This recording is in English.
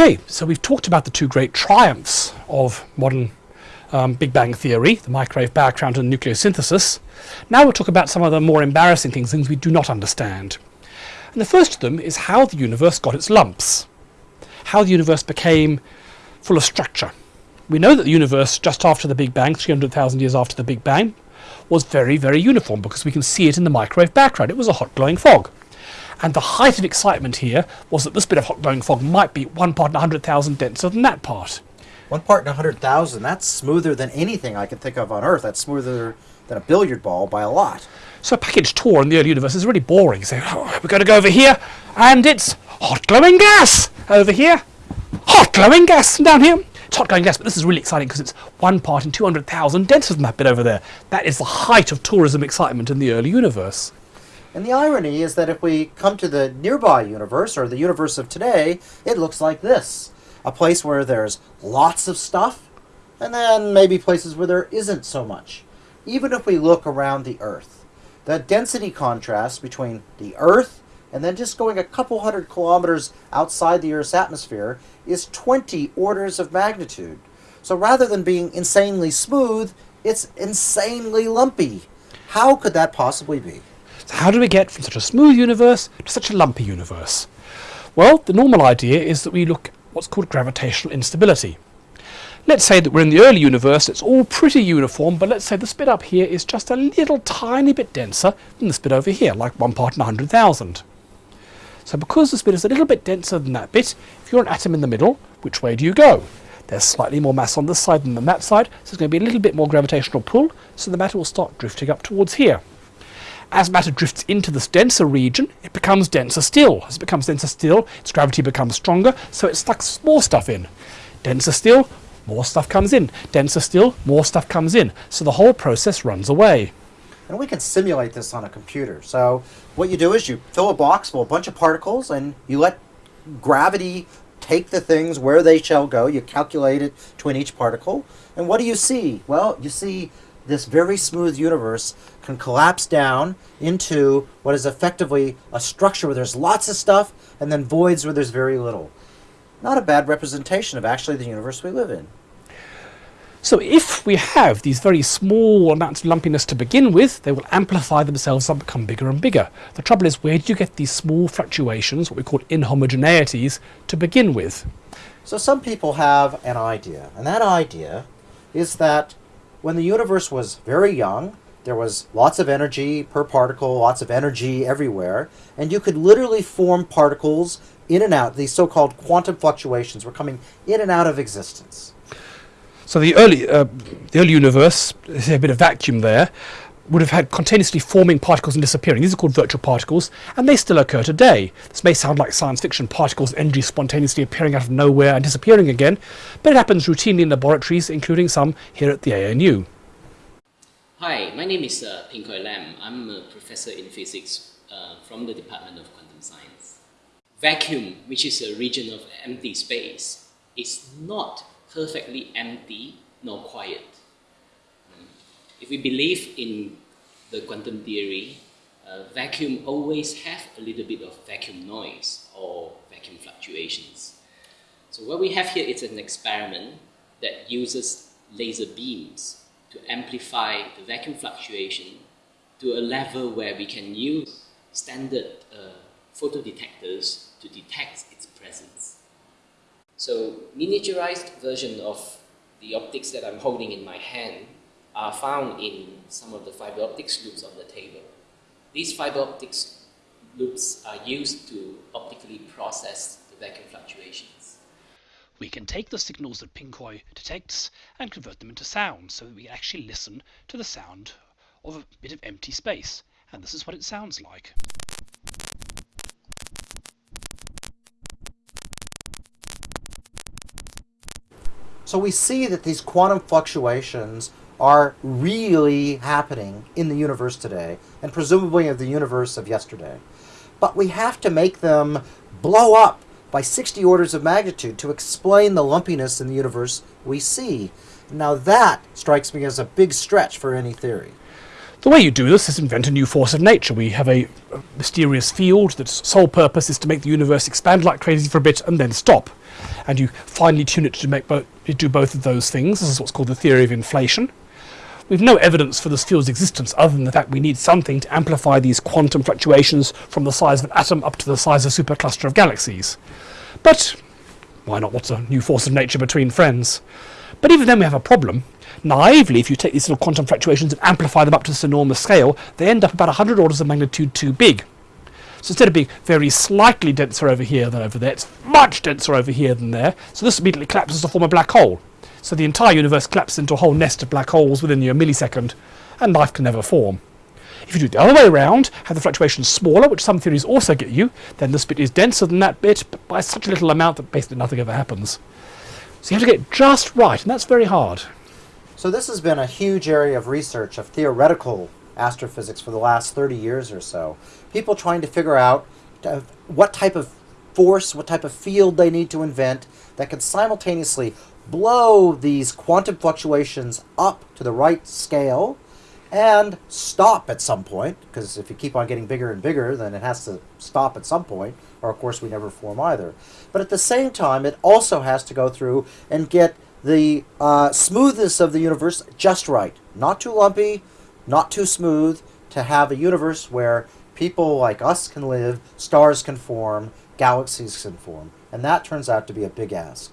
Okay, so we've talked about the two great triumphs of modern um, Big Bang theory, the microwave background and nucleosynthesis. Now we'll talk about some of the more embarrassing things, things we do not understand. And the first of them is how the universe got its lumps, how the universe became full of structure. We know that the universe, just after the Big Bang, 300,000 years after the Big Bang, was very, very uniform because we can see it in the microwave background. It was a hot glowing fog. And the height of excitement here was that this bit of hot glowing fog might be one part in 100,000 denser than that part. One part in 100,000, that's smoother than anything I can think of on Earth. That's smoother than a billiard ball by a lot. So a package tour in the early universe is really boring. So oh, we're going to go over here, and it's hot glowing gas over here. Hot glowing gas down here. It's hot glowing gas, but this is really exciting because it's one part in 200,000 denser than that bit over there. That is the height of tourism excitement in the early universe. And the irony is that if we come to the nearby universe, or the universe of today, it looks like this. A place where there's lots of stuff, and then maybe places where there isn't so much. Even if we look around the Earth, the density contrast between the Earth and then just going a couple hundred kilometers outside the Earth's atmosphere is 20 orders of magnitude. So rather than being insanely smooth, it's insanely lumpy. How could that possibly be? So how do we get from such a smooth universe to such a lumpy universe? Well, the normal idea is that we look at what's called gravitational instability. Let's say that we're in the early universe, it's all pretty uniform, but let's say this bit up here is just a little tiny bit denser than this bit over here, like one part in 100,000. So because this bit is a little bit denser than that bit, if you're an atom in the middle, which way do you go? There's slightly more mass on this side than on that side, so there's going to be a little bit more gravitational pull, so the matter will start drifting up towards here. As matter drifts into this denser region, it becomes denser still. As it becomes denser still, its gravity becomes stronger, so it sucks more stuff in. Denser still, more stuff comes in. Denser still, more stuff comes in. So the whole process runs away. And we can simulate this on a computer. So what you do is you fill a box of a bunch of particles and you let gravity take the things where they shall go. You calculate it between each particle. And what do you see? Well, you see this very smooth universe can collapse down into what is effectively a structure where there's lots of stuff and then voids where there's very little. Not a bad representation of actually the universe we live in. So if we have these very small amounts of lumpiness to begin with, they will amplify themselves and become bigger and bigger. The trouble is, where do you get these small fluctuations, what we call inhomogeneities, to begin with? So some people have an idea, and that idea is that when the universe was very young, there was lots of energy per particle, lots of energy everywhere, and you could literally form particles in and out. These so-called quantum fluctuations were coming in and out of existence. So the early, uh, the early universe, there's a bit of vacuum there, would have had continuously forming particles and disappearing. These are called virtual particles, and they still occur today. This may sound like science fiction, particles, energy spontaneously appearing out of nowhere and disappearing again, but it happens routinely in laboratories, including some here at the ANU. Hi, my name is uh, Ping Koy Lam. I'm a professor in physics uh, from the Department of Quantum Science. Vacuum, which is a region of empty space, is not perfectly empty nor quiet. If we believe in the quantum theory, uh, vacuum always have a little bit of vacuum noise or vacuum fluctuations. So what we have here is an experiment that uses laser beams to amplify the vacuum fluctuation to a level where we can use standard uh, photodetectors to detect its presence. So miniaturized version of the optics that I'm holding in my hand are found in some of the fiber optics loops on the table. These fiber optics loops are used to optically process the vacuum fluctuations. We can take the signals that Ping Koy detects and convert them into sound so that we can actually listen to the sound of a bit of empty space. And this is what it sounds like. So we see that these quantum fluctuations are really happening in the universe today, and presumably in the universe of yesterday. But we have to make them blow up by 60 orders of magnitude to explain the lumpiness in the universe we see. Now that strikes me as a big stretch for any theory. The way you do this is invent a new force of nature. We have a, mysterious field that's sole purpose is to make the universe expand like crazy for a bit and then stop. and you finely tune it to make bo- to do both of those things. This is what's called the theory of inflation. We've no evidence for this field's existence other than the fact we need something to amplify these quantum fluctuations from the size of an atom up to the size of a supercluster of galaxies. But why not? What's a new force of nature between friends? But even then we have a problem. Naively, if you take these little quantum fluctuations and amplify them up to this enormous scale, they end up about 100 orders of magnitude too big. So instead of being very slightly denser over here than over there, it's much denser over here than there. So this immediately collapses to form a black hole. So the entire universe collapses into a whole nest of black holes within a millisecond, and life can never form. If you do it the other way around, have the fluctuations smaller, which some theories also get you, then this bit is denser than that bit, but by such a little amount that basically nothing ever happens. So you have to get just right, and that's very hard. So this has been a huge area of research of theoretical astrophysics for the last 30 years or so. People trying to figure out uh, what type of force, what type of field they need to invent that can simultaneously blow these quantum fluctuations up to the right scale and stop at some point because if you keep on getting bigger and bigger then it has to stop at some point or of course we never form either. But at the same time it also has to go through and get the uh, smoothness of the universe just right. Not too lumpy not too smooth to have a universe where people like us can live stars can form galaxies can form. And that turns out to be a big ask